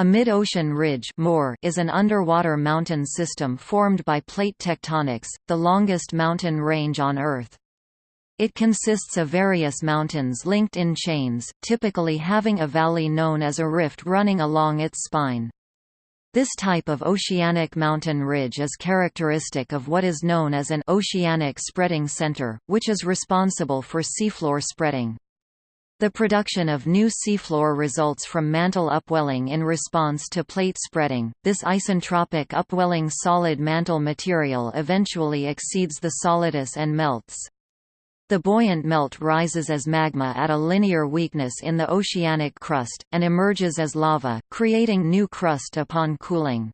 A mid-ocean ridge is an underwater mountain system formed by plate tectonics, the longest mountain range on Earth. It consists of various mountains linked in chains, typically having a valley known as a rift running along its spine. This type of oceanic mountain ridge is characteristic of what is known as an oceanic spreading center, which is responsible for seafloor spreading. The production of new seafloor results from mantle upwelling in response to plate spreading. This isentropic upwelling solid mantle material eventually exceeds the solidus and melts. The buoyant melt rises as magma at a linear weakness in the oceanic crust, and emerges as lava, creating new crust upon cooling.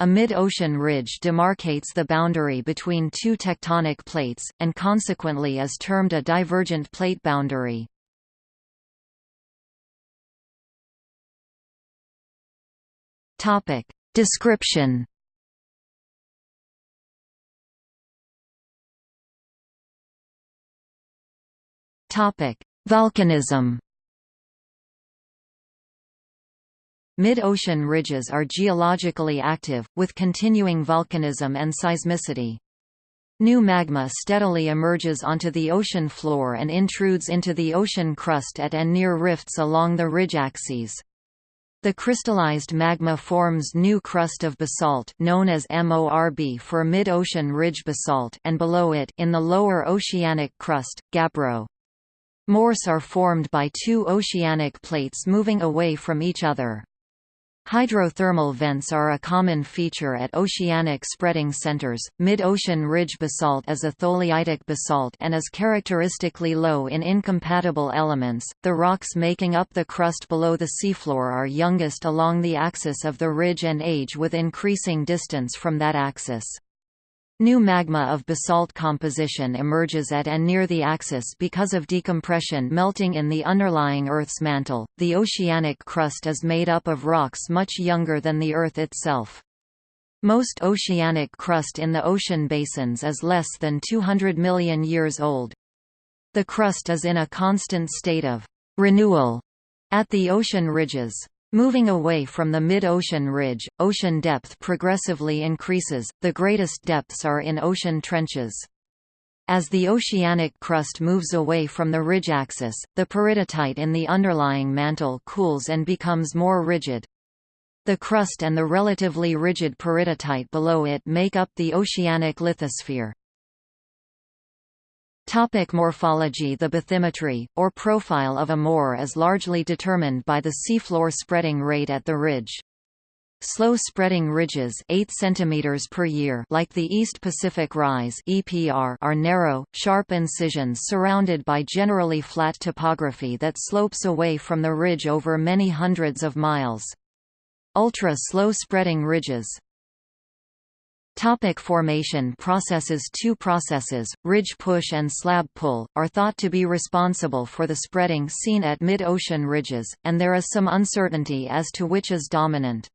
A mid-ocean ridge demarcates the boundary between two tectonic plates, and consequently is termed a divergent plate boundary. Topic. Description Topic: Volcanism. Mid-ocean ridges are geologically active, with continuing volcanism and seismicity. New magma steadily emerges onto the ocean floor and intrudes into the ocean crust at and near rifts along the ridge axes. The crystallized magma forms new crust of basalt known as MORB for mid-ocean ridge basalt and below it in the lower oceanic crust, gabbro. MORs are formed by two oceanic plates moving away from each other. Hydrothermal vents are a common feature at oceanic spreading centers. Mid-ocean ridge basalt is a tholeiitic basalt and is characteristically low in incompatible elements. The rocks making up the crust below the seafloor are youngest along the axis of the ridge and age with increasing distance from that axis. New magma of basalt composition emerges at and near the axis because of decompression melting in the underlying Earth's mantle. The oceanic crust is made up of rocks much younger than the Earth itself. Most oceanic crust in the ocean basins is less than 200 million years old. The crust is in a constant state of renewal at the ocean ridges. Moving away from the mid-ocean ridge, ocean depth progressively increases, the greatest depths are in ocean trenches. As the oceanic crust moves away from the ridge axis, the peridotite in the underlying mantle cools and becomes more rigid. The crust and the relatively rigid peridotite below it make up the oceanic lithosphere. Topic morphology The bathymetry, or profile of a MOR is largely determined by the seafloor spreading rate at the ridge. Slow spreading ridges 8 cm per year like the East Pacific Rise EPR are narrow, sharp incisions surrounded by generally flat topography that slopes away from the ridge over many hundreds of miles. Ultra-slow spreading ridges Topic formation processes Two processes, ridge push and slab pull, are thought to be responsible for the spreading seen at mid-ocean ridges, and there is some uncertainty as to which is dominant.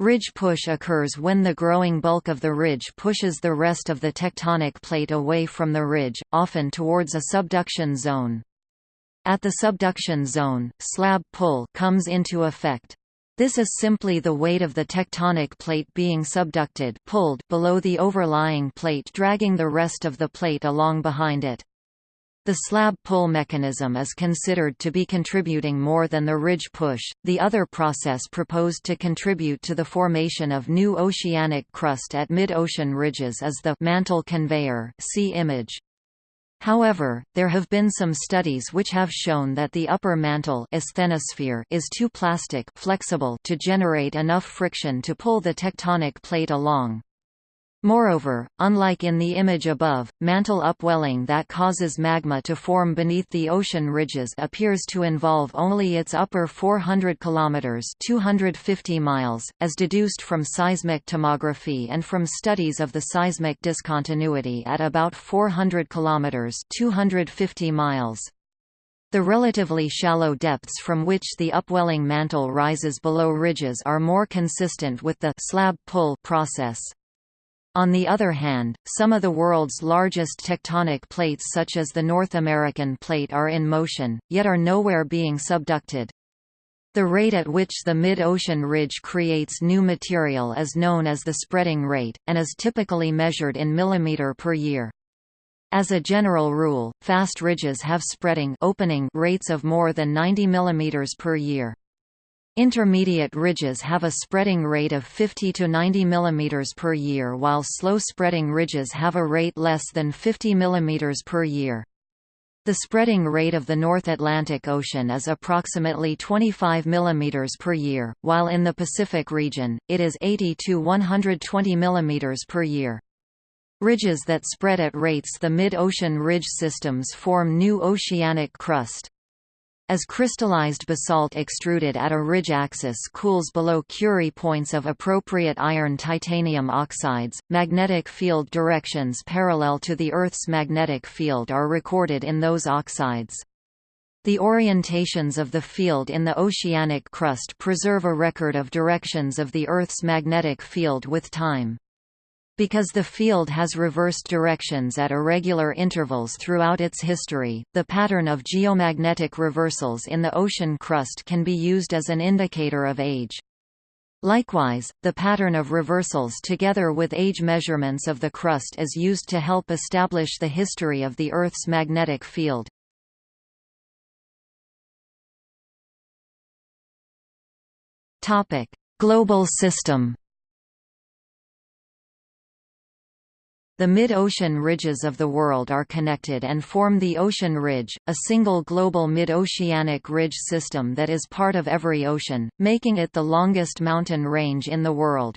Ridge push occurs when the growing bulk of the ridge pushes the rest of the tectonic plate away from the ridge, often towards a subduction zone. At the subduction zone, slab pull comes into effect. This is simply the weight of the tectonic plate being subducted pulled below the overlying plate dragging the rest of the plate along behind it. The slab pull mechanism is considered to be contributing more than the ridge push. The other process proposed to contribute to the formation of new oceanic crust at mid-ocean ridges is the mantle conveyor. See image. However, there have been some studies which have shown that the upper mantle asthenosphere is too plastic flexible to generate enough friction to pull the tectonic plate along. Moreover, unlike in the image above, mantle upwelling that causes magma to form beneath the ocean ridges appears to involve only its upper 400 km 250 miles, as deduced from seismic tomography and from studies of the seismic discontinuity at about 400 km 250 miles. The relatively shallow depths from which the upwelling mantle rises below ridges are more consistent with the slab pull process. On the other hand, some of the world's largest tectonic plates such as the North American plate are in motion, yet are nowhere being subducted. The rate at which the mid-ocean ridge creates new material is known as the spreading rate, and is typically measured in millimeter per year. As a general rule, fast ridges have spreading opening rates of more than 90 mm per year. Intermediate ridges have a spreading rate of 50 to 90 mm per year while slow spreading ridges have a rate less than 50 mm per year. The spreading rate of the North Atlantic Ocean is approximately 25 mm per year, while in the Pacific region, it is 80 to 120 mm per year. Ridges that spread at rates the mid-ocean ridge systems form new oceanic crust. As crystallized basalt extruded at a ridge axis cools below Curie points of appropriate iron-titanium oxides, magnetic field directions parallel to the Earth's magnetic field are recorded in those oxides. The orientations of the field in the oceanic crust preserve a record of directions of the Earth's magnetic field with time. Because the field has reversed directions at irregular intervals throughout its history, the pattern of geomagnetic reversals in the ocean crust can be used as an indicator of age. Likewise, the pattern of reversals together with age measurements of the crust is used to help establish the history of the Earth's magnetic field. Global system The mid-ocean ridges of the world are connected and form the ocean ridge, a single global mid-oceanic ridge system that is part of every ocean, making it the longest mountain range in the world.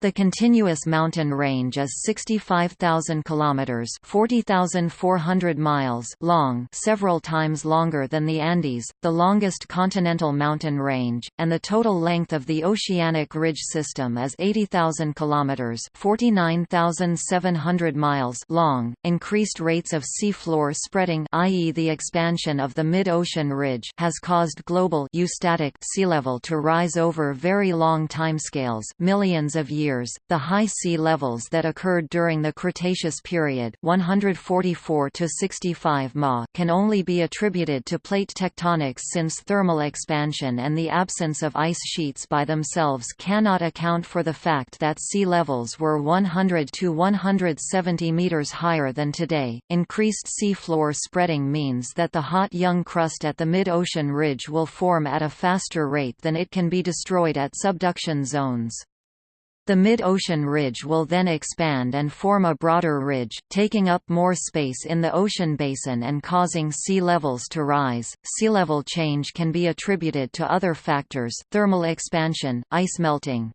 The continuous mountain range is 65,000 kilometers, 40,400 miles long, several times longer than the Andes, the longest continental mountain range, and the total length of the oceanic ridge system is 80,000 kilometers, 49,700 miles long. Increased rates of seafloor spreading, i.e. the expansion of the mid-ocean ridge, has caused global eustatic sea level to rise over very long timescales, millions of years years, the high sea levels that occurred during the Cretaceous period 144 to 65 Ma can only be attributed to plate tectonics since thermal expansion and the absence of ice sheets by themselves cannot account for the fact that sea levels were 100 to 170 meters higher than today. Increased sea floor spreading means that the hot young crust at the mid-ocean ridge will form at a faster rate than it can be destroyed at subduction zones. The mid-ocean ridge will then expand and form a broader ridge, taking up more space in the ocean basin and causing sea levels to rise. Sea level change can be attributed to other factors, thermal expansion, ice melting.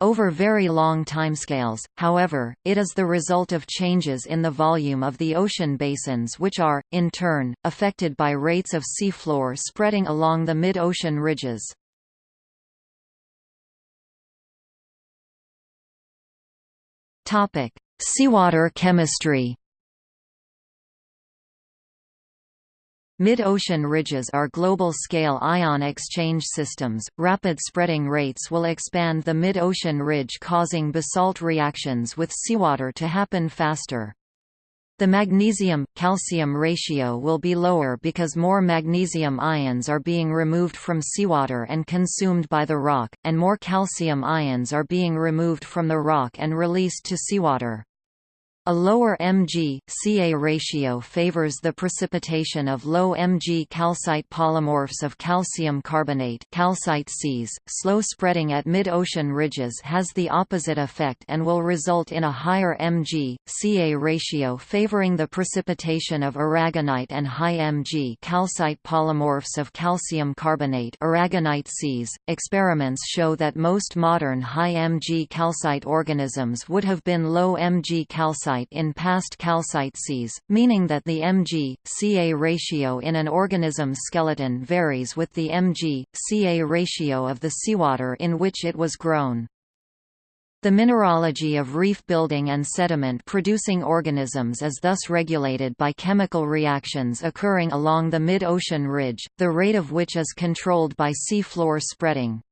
Over very long timescales, however, it is the result of changes in the volume of the ocean basins which are, in turn, affected by rates of seafloor spreading along the mid-ocean ridges. Topic: Seawater chemistry. Mid-ocean ridges are global-scale ion exchange systems. Rapid spreading rates will expand the mid-ocean ridge causing basalt reactions with seawater to happen faster. The magnesium-calcium ratio will be lower because more magnesium ions are being removed from seawater and consumed by the rock, and more calcium ions are being removed from the rock and released to seawater. A lower Mg-Ca ratio favors the precipitation of low Mg calcite polymorphs of calcium carbonate calcite seas. .Slow spreading at mid-ocean ridges has the opposite effect and will result in a higher Mg-Ca ratio favoring the precipitation of aragonite and high Mg calcite polymorphs of calcium carbonate aragonite seas. .Experiments show that most modern high Mg calcite organisms would have been low Mg calcite calcite in past calcite seas, meaning that the Mg-Ca ratio in an organism's skeleton varies with the Mg-Ca ratio of the seawater in which it was grown. The mineralogy of reef building and sediment-producing organisms is thus regulated by chemical reactions occurring along the mid-ocean ridge, the rate of which is controlled by sea floor spreading.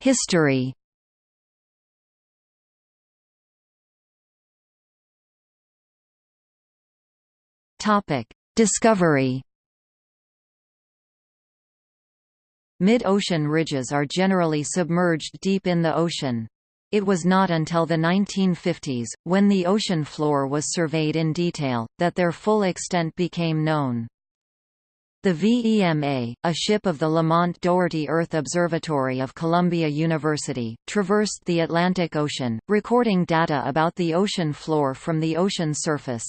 History Discovery Mid-ocean ridges are generally submerged deep in the ocean. It was not until the 1950s, when the ocean floor was surveyed in detail, that their full extent became known. The VEMA, a ship of the Lamont Doherty Earth Observatory of Columbia University, traversed the Atlantic Ocean, recording data about the ocean floor from the ocean surface.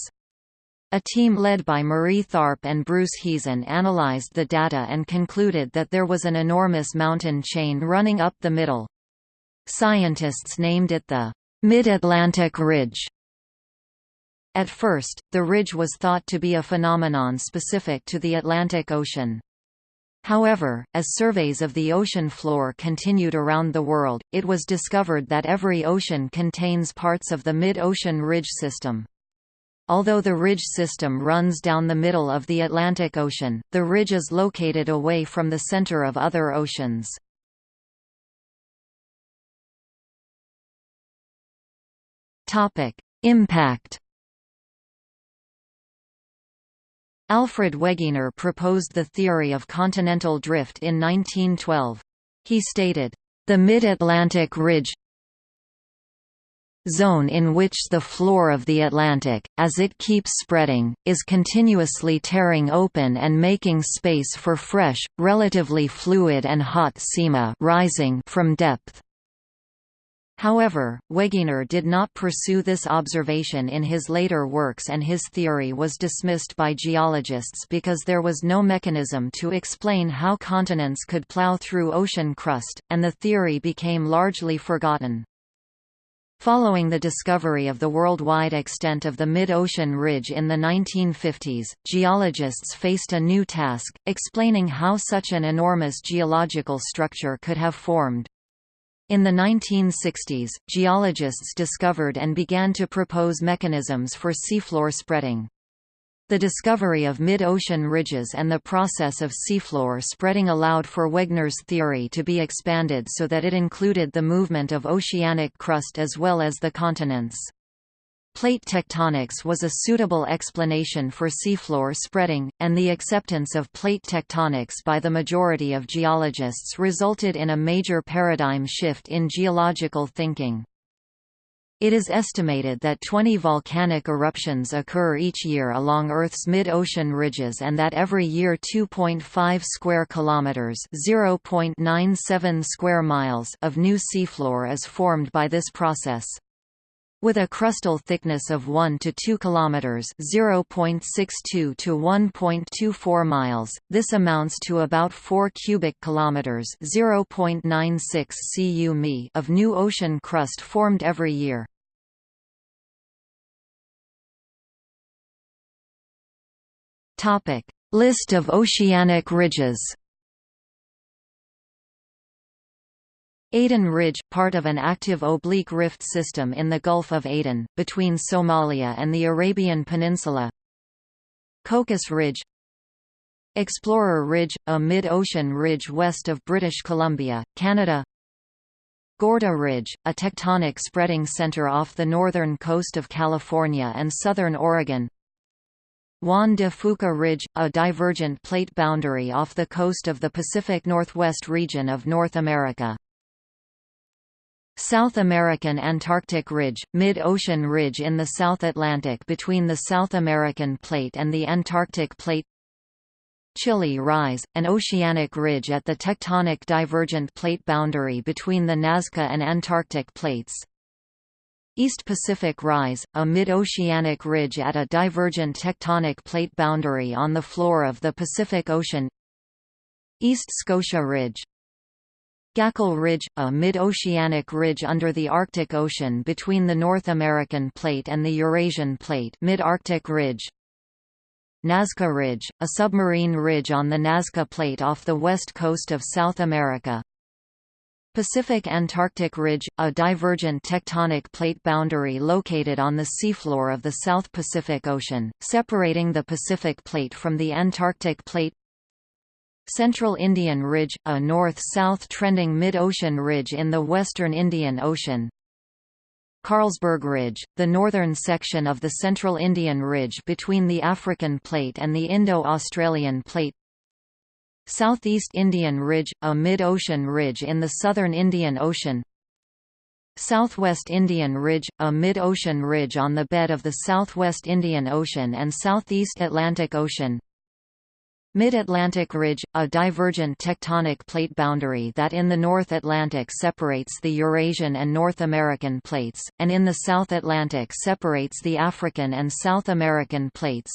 A team led by Marie Tharp and Bruce Heezen analyzed the data and concluded that there was an enormous mountain chain running up the middle. Scientists named it the Mid-Atlantic Ridge. At first, the ridge was thought to be a phenomenon specific to the Atlantic Ocean. However, as surveys of the ocean floor continued around the world, it was discovered that every ocean contains parts of the mid-ocean ridge system. Although the ridge system runs down the middle of the Atlantic Ocean, the ridge is located away from the center of other oceans. Impact. Alfred Wegener proposed the theory of continental drift in 1912. He stated, "The mid-Atlantic ridge zone in which the floor of the Atlantic, as it keeps spreading, is continuously tearing open and making space for fresh, relatively fluid and hot sima rising from depth. However, Wegener did not pursue this observation in his later works and his theory was dismissed by geologists because there was no mechanism to explain how continents could plow through ocean crust, and the theory became largely forgotten. Following the discovery of the worldwide extent of the mid-ocean ridge in the 1950s, geologists faced a new task, explaining how such an enormous geological structure could have formed. In the 1960s, geologists discovered and began to propose mechanisms for seafloor spreading. The discovery of mid-ocean ridges and the process of seafloor spreading allowed for Wegener's theory to be expanded so that it included the movement of oceanic crust as well as the continents. Plate tectonics was a suitable explanation for seafloor spreading, and the acceptance of plate tectonics by the majority of geologists resulted in a major paradigm shift in geological thinking. It is estimated that 20 volcanic eruptions occur each year along Earth's mid-ocean ridges and that every year 2.5 square kilometers, 0.97 square miles of new seafloor is formed by this process. With a crustal thickness of 1 to 2 kilometers, 0.62 to 1.24 miles, this amounts to about 4 cubic kilometers, 0.96 cu mi of new ocean crust formed every year. Topic: List of oceanic ridges. Aden Ridge, part of an active oblique rift system in the Gulf of Aden, between Somalia and the Arabian Peninsula. Cocos Ridge. Explorer Ridge, a mid-ocean ridge west of British Columbia, Canada. Gorda Ridge, a tectonic spreading center off the northern coast of California and southern Oregon. Juan de Fuca Ridge, a divergent plate boundary off the coast of the Pacific Northwest region of North America South American Antarctic Ridge, mid-ocean ridge in the South Atlantic between the South American Plate and the Antarctic Plate Chile Rise, an oceanic ridge at the tectonic divergent plate boundary between the Nazca and Antarctic plates. East Pacific Rise, a mid-oceanic ridge at a divergent tectonic plate boundary on the floor of the Pacific Ocean East Scotia Ridge, Gakkel Ridge, a mid-oceanic ridge under the Arctic Ocean between the North American Plate and the Eurasian Plate Mid-Arctic Ridge. Nazca Ridge, a submarine ridge on the Nazca Plate off the west coast of South America. Pacific Antarctic Ridge, a divergent tectonic plate boundary located on the seafloor of the South Pacific Ocean, separating the Pacific Plate from the Antarctic Plate Central Indian Ridge, a north-south trending mid-ocean ridge in the western Indian Ocean. Carlsberg Ridge, the northern section of the Central Indian Ridge between the African Plate and the Indo-Australian Plate. Southeast Indian Ridge, a mid-ocean ridge in the southern Indian Ocean. Southwest Indian Ridge, a mid-ocean ridge on the bed of the Southwest Indian Ocean and Southeast Atlantic Ocean Mid-Atlantic Ridge, a divergent tectonic plate boundary that in the North Atlantic separates the Eurasian and North American plates, and in the South Atlantic separates the African and South American plates.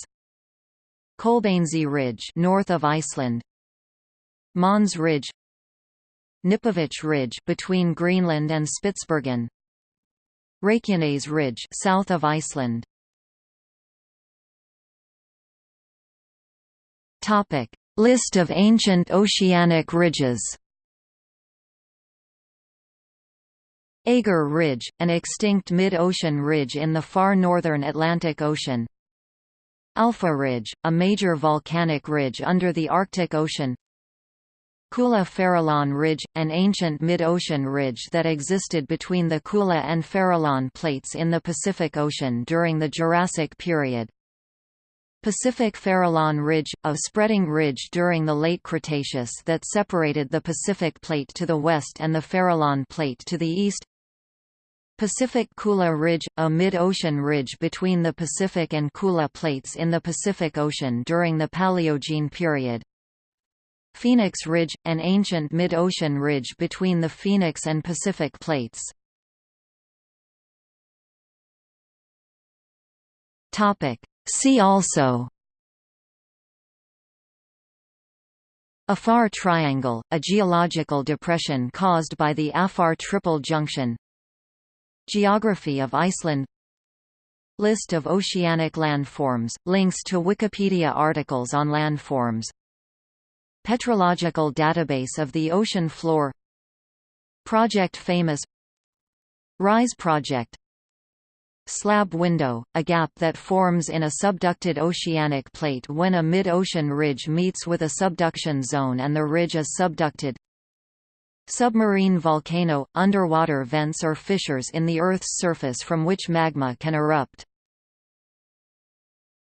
Kolbeinsey Ridge north of Iceland. Mohns Ridge. Knipovich Ridge between Greenland and Spitsbergen. Reykjanes Ridge south of Iceland Topic List of ancient oceanic ridges Aegir Ridge, an extinct mid-ocean ridge in the far northern Atlantic Ocean Alpha Ridge, a major volcanic ridge under the Arctic Ocean Kula Farallon Ridge, an ancient mid-ocean ridge that existed between the Kula and Farallon plates in the Pacific Ocean during the Jurassic period. Pacific Farallon Ridge, a spreading ridge during the late Cretaceous that separated the Pacific Plate to the west and the Farallon Plate to the east. Pacific Kula Ridge, a mid-ocean ridge between the Pacific and Kula plates in the Pacific Ocean during the Paleogene period. Phoenix Ridge, an ancient mid-ocean ridge between the Phoenix and Pacific plates. See also Afar Triangle, a geological depression caused by the Afar Triple Junction Geography of Iceland List of oceanic landforms, links to Wikipedia articles on landforms Petrological database of the ocean floor Project Famous RISE project Slab window, a gap that forms in a subducted oceanic plate when a mid-ocean ridge meets with a subduction zone and the ridge is subducted. Submarine volcano – underwater vents or fissures in the Earth's surface from which magma can erupt